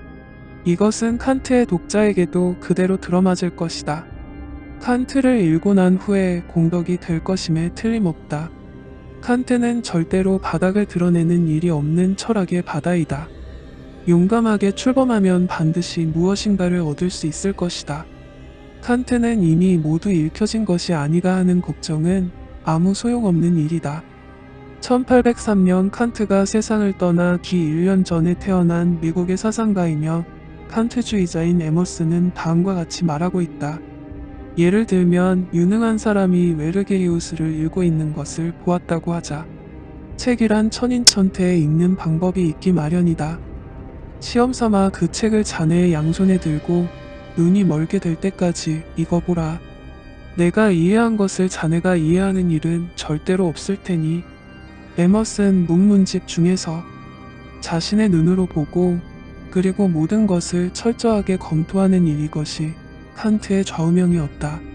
이것은 칸트의 독자에게도 그대로 들어맞을 것이다. 칸트를 읽고 난 후에 공덕이 될 것임에 틀림없다. 칸트는 절대로 바닥을 드러내는 일이 없는 철학의 바다이다. 용감하게 출범하면 반드시 무엇인가를 얻을 수 있을 것이다. 칸트는 이미 모두 읽혀진 것이 아니가 하는 걱정은 아무 소용없는 일이다. 1803년 칸트가 세상을 떠나 기 1년 전에 태어난 미국의 사상가이며 칸트주의자인 에머스는 다음과 같이 말하고 있다. 예를 들면 유능한 사람이 웨르게리우스를 읽고 있는 것을 보았다고 하자. 책이란 천인천태에 읽는 방법이 있기 마련이다. 시험 삼아 그 책을 자네의 양손에 들고 눈이 멀게 될 때까지 읽어보라. 내가 이해한 것을 자네가 이해하는 일은 절대로 없을 테니 에머슨 문문집 중에서 자신의 눈으로 보고 그리고 모든 것을 철저하게 검토하는 일 이 것이 칸트의 좌우명이었다.